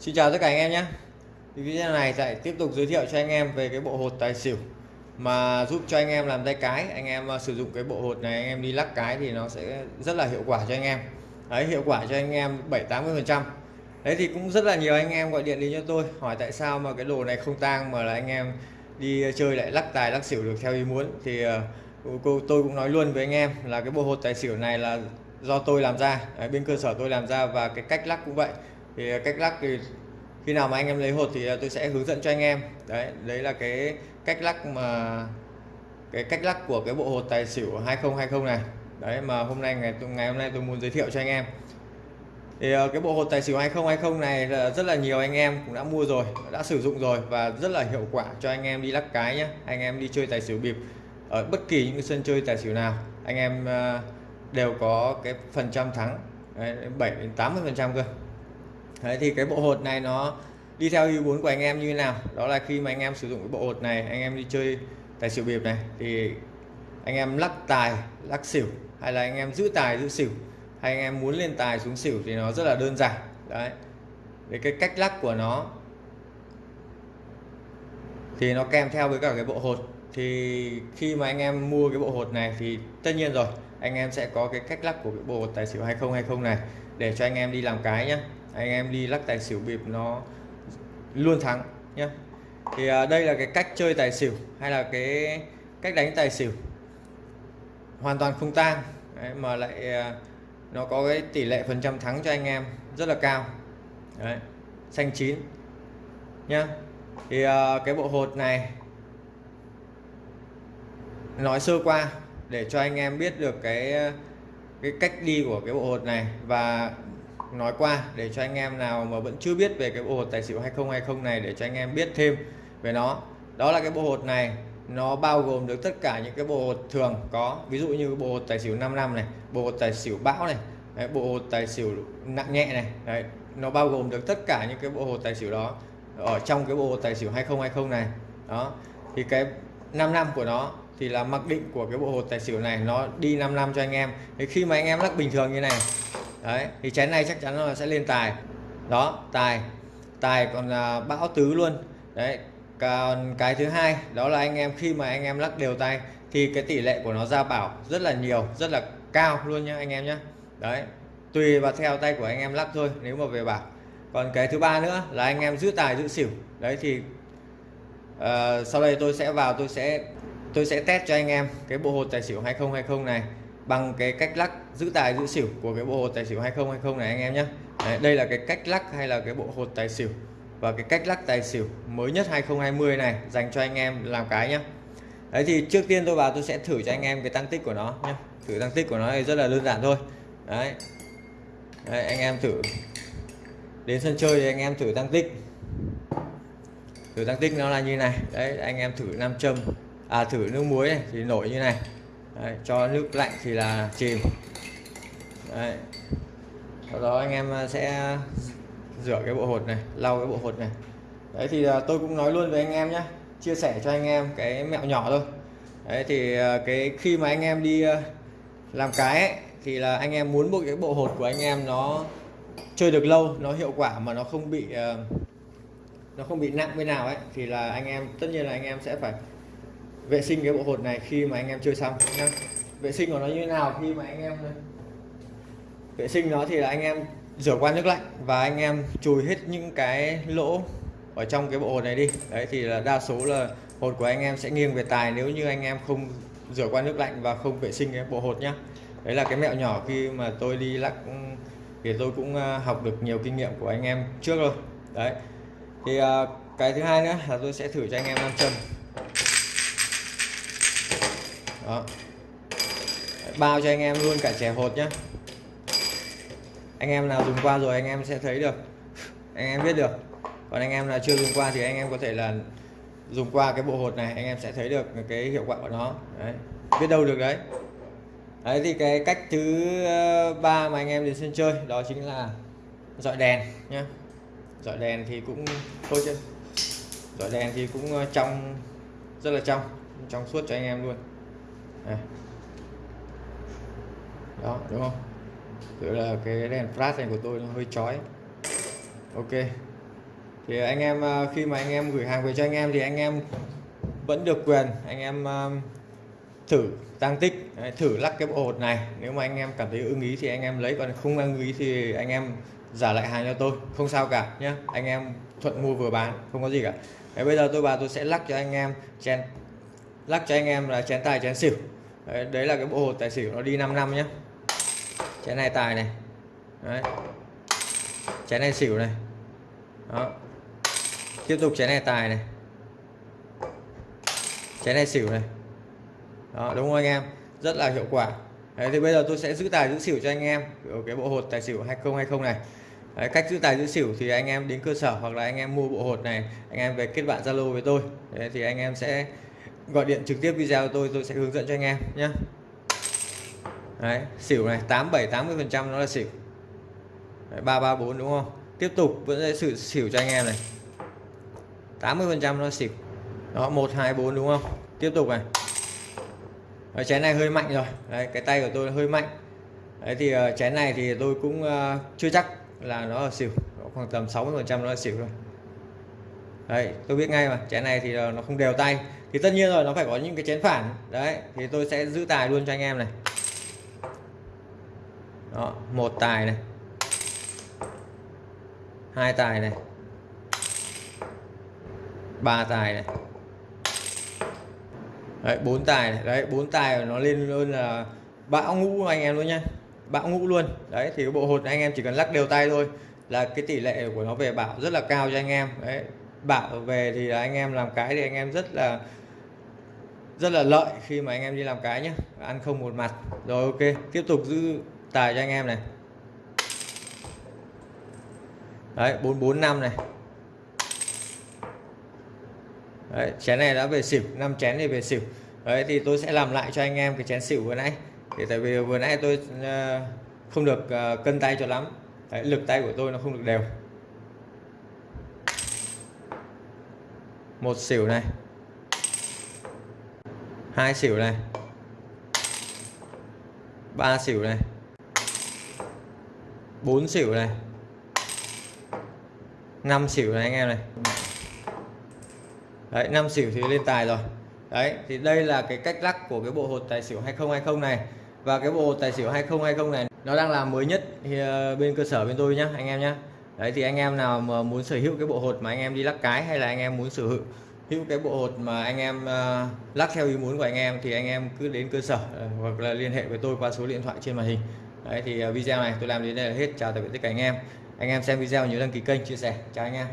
Xin chào tất cả anh em nhé. Video này sẽ tiếp tục giới thiệu cho anh em về cái bộ hột tài xỉu mà giúp cho anh em làm tay cái. Anh em ờ, sử dụng cái bộ hột này anh em đi lắc cái thì nó sẽ rất là hiệu quả cho anh em. Đấy hiệu quả cho anh em 7 80 phần trăm. Đấy thì cũng rất là nhiều anh em gọi điện đến cho tôi hỏi tại sao mà cái đồ này không tang mà là anh em đi chơi lại lắc tài lắc xỉu được theo ý muốn. Thì ờ, cô tôi cũng nói luôn với anh em là cái bộ hột tài xỉu này là do tôi làm ra. Đấy, bên cơ sở tôi làm ra và cái cách lắc cũng vậy thì à, cách lắc thì khi nào mà anh em lấy hột thì à, tôi sẽ hướng dẫn cho anh em. Đấy đấy là cái cách lắc mà, cái cách lắc của cái bộ hột tài xỉu 2020 này. Đấy, mà hôm nay ngày ngày hôm nay tôi muốn giới thiệu cho anh em. Thì à, cái bộ hột tài xỉu 2020 này là rất là nhiều anh em cũng đã mua rồi, đã sử dụng rồi và rất là hiệu quả cho anh em đi lắc cái nhé anh em đi chơi tài xỉu bịp ở bất kỳ những sân chơi tài xỉu nào, anh em đều có cái phần trăm thắng 7 đến 80 phần trăm cơ. Đấy, thì cái bộ hột này nó đi theo ý muốn của anh em như thế nào? Đó là khi mà anh em sử dụng cái bộ hột này anh em đi chơi tài xỉu bịp này thì anh em lắc tài lắc xỉu hay là anh em giữ tài giữ xỉu hay anh em muốn lên tài xuống xỉu thì nó rất là đơn giản. Đấy. Để cái cách lắc của nó thì nó kèm theo với cả cái bộ hột. Thì khi mà anh em mua cái bộ hột này thì tất nhiên rồi anh em sẽ có cái cách lắc của cái bộ hột tài xỉu 2020 này để cho anh em đi làm cái nhé anh em đi lắc tài xỉu bịp nó luôn thắng nhé thì à, đây là cái cách chơi tài xỉu hay là cái cách đánh tài xỉu hoàn toàn không tang. Đấy, mà lại à, nó có cái tỷ lệ phần trăm thắng cho anh em rất là cao. Đấy, xanh chín nhá. Thì à, cái bộ hột này nói sơ qua để cho anh em biết được cái à, cái cách đi của cái bộ hột này. Và nói qua để cho anh em nào mà vẫn chưa biết về cái bộ hột tài xỉu 2020 này để cho anh em biết thêm về nó. Đó là cái bộ hột này nó bao gồm được tất cả những cái bộ hột thường có. Ví dụ như bộ hột tài xỉu 5 năm này bộ hột tài xỉu bão này đấy, bộ hột tài xỉu nặng nhẹ này đấy, nó bao gồm được tất cả những cái bộ hột tài xỉu đó ở trong cái bộ hột tài xỉu 2020 này. Đó thì cái 5 năm của nó thì là mặc định của cái bộ hột tài xỉu này nó đi 5 năm cho anh em. Thì khi mà anh em lắc bình thường như này đấy thì chén này chắc chắn là sẽ lên tài. Đó tài. Tài còn là bão tứ luôn. Đấy còn cái thứ hai đó là anh em khi mà anh em lắc đều tay thì cái tỷ lệ của nó ra bảo rất là nhiều rất là cao luôn nhá anh em nhé đấy tùy vào theo tay của anh em lắc thôi nếu mà về bảo còn cái thứ ba nữa là anh em giữ tài giữ xỉu. Đấy thì uh, sau đây tôi sẽ vào tôi sẽ tôi sẽ test cho anh em cái bộ hột tài xỉu 2020 này bằng cái cách lắc giữ tài giữ xỉu của cái bộ hột tài xỉu 2020 này anh em nhé Đấy, đây là cái cách lắc hay là cái bộ hột tài xỉu. Và cái cách lắc tài xỉu mới nhất 2020 này dành cho anh em làm cái nhé Đấy thì trước tiên tôi vào tôi sẽ thử cho anh em cái tăng tích của nó nhé thử tăng tích của nó thì rất là đơn giản thôi. Đấy, Đấy anh em thử. Đến sân chơi thì anh em thử tăng tích. Thử tăng tích nó là như này. Đấy anh em thử nam châm à thử nước muối này thì nổi như này. Đấy, cho nước lạnh thì là chìm. Đấy. sau đó anh em à, sẽ rửa cái bộ hột này lau cái bộ hột này. Đấy thì à, tôi cũng nói luôn với anh em nhé chia sẻ cho anh em cái mẹo nhỏ thôi. Đấy thì à, cái khi mà anh em đi làm cái ấy, thì là anh em muốn bộ cái bộ hột của anh em nó chơi được lâu nó hiệu quả mà nó không bị nó không bị nặng bên nào ấy thì là anh em tất nhiên là anh em sẽ phải vệ sinh cái bộ hột này khi mà anh em chơi xong nhá. Vệ sinh của nó như thế nào khi mà anh em vệ sinh nó thì là anh em rửa qua nước lạnh và anh em chùi hết những cái lỗ ở trong cái bộ hột này đi. Đấy, thì là đa số là hột của anh em sẽ nghiêng về tài nếu như anh em không rửa qua nước lạnh và không vệ sinh cái bộ hột nhá. Đấy là cái mẹo nhỏ khi mà tôi đi lắc, thì tôi cũng à, học được nhiều kinh nghiệm của anh em trước rồi. Đấy, thì à, cái thứ hai nữa là tôi sẽ thử cho anh em nam châm đó. Bao cho anh em luôn, cả chè hột nhá. Anh em nào dùng qua rồi anh em sẽ thấy được. Anh em biết được. Còn anh em nào chưa dùng qua thì anh em có thể là dùng qua cái bộ hột này, anh em sẽ thấy được cái hiệu quả của nó. Đấy. Biết đâu được đấy. Đấy, thì cái cách thứ ờ, ba mà anh em đến sân chơi, đó chính là dọi đèn nhá. Dọi đèn thì cũng thôi chứ. Dọi đèn thì cũng ờ, trong, rất là trong trong suốt cho anh em luôn đây. đó đúng không? Tức là cái đèn flash này của tôi nó hơi chói. Ok. Thì anh em à, khi mà anh em gửi hàng về cho anh em thì anh em vẫn được quyền anh em à, thử tăng tích thử lắc cái bộ hột này. Nếu mà anh em cảm thấy ưng ý thì anh em lấy còn không ưng ý thì anh em giả lại hàng cho tôi. Không sao cả nhé anh em thuận mua vừa bán không có gì cả. Đấy, bây giờ tôi bà tôi sẽ lắc cho anh em chén lắc cho anh em là chén tài chén xỉu đấy, đấy là cái bộ hột tài xỉu nó đi 5 năm nhé chén này tài này. Đấy. chén này xỉu này. Đó. Tiếp tục chén này tài này. Chén này xỉu này. Đó đúng không anh em? Rất là hiệu quả. Đấy, thì bây giờ tôi sẽ giữ tài giữ xỉu cho anh em. Ở cái bộ hột tài xỉu 2020 này. Đấy, cách giữ tài giữ xỉu thì anh em đến cơ sở hoặc là anh em mua bộ hột này anh em về kết bạn Zalo với tôi. Đấy, thì anh em sẽ gọi điện trực tiếp video tôi tôi sẽ hướng dẫn cho anh em nhé Đấy, xỉu này 87 80 phần trăm nó là xỉu. Đấy, 334 đúng không? Tiếp tục vẫn sẽ sự xỉu cho anh em này. 80 phần trăm nó xỉu. Đó 124 đúng không? Tiếp tục này. Đấy, chén này hơi mạnh rồi. Đấy, cái tay của tôi hơi mạnh. Đấy thì uh, chén này thì tôi cũng uh, chưa chắc là nó là xỉu. Khoảng tầm 60 phần trăm nó là xỉu rồi đấy, tôi biết ngay mà, chén này thì nó không đều tay. Thì tất nhiên rồi, nó phải có những cái chén phản. Đấy, thì tôi sẽ giữ tài luôn cho anh em này. Đó, một tài này. Hai tài này. Ba tài này. Đấy, bốn tài này. đấy, bốn tài nó lên luôn là bão ngũ anh em luôn nhá. Bão ngũ luôn. Đấy, thì cái bộ hột anh em chỉ cần lắc đều tay thôi là cái tỷ lệ của nó về bảo rất là cao cho anh em. Đấy bảo về thì là anh em làm cái thì anh em rất là rất là lợi khi mà anh em đi làm cái nhé ăn không một mặt. Rồi ok. Tiếp tục giữ tài cho anh em này. Đấy 445 này. Đấy, chén này đã về xỉu. 5 chén thì về xỉu. Đấy thì tôi sẽ làm lại cho anh em cái chén xỉu vừa nãy. Thì tại vì vừa nãy tôi ờ, không được ờ, cân tay cho lắm. Đấy, lực tay của tôi nó không được đều. Một xỉu này. Hai xỉu này. Ba xỉu này. Bốn xỉu này. Năm xỉu này anh em này. Đấy, năm xỉu thì lên tài rồi. Đấy, thì đây là cái cách lắc của cái bộ hột tài xỉu 2020 này. Và cái bộ hột tài xỉu 2020 này, nó đang là mới nhất thì bên cơ sở bên tôi nhá, anh em nhá đấy thì anh em nào mà muốn sở hữu cái bộ hột mà anh em đi lắc cái hay là anh em muốn sở hữu hữu cái bộ hột mà anh em uh, lắc theo ý muốn của anh em thì anh em cứ đến cơ sở uh, hoặc là liên hệ với tôi qua số điện thoại trên màn hình. Đấy thì uh, video này tôi làm đến đây là hết. Chào tạm biệt tất cả anh em. Anh em xem video nhớ đăng ký kênh chia sẻ. Chào anh em.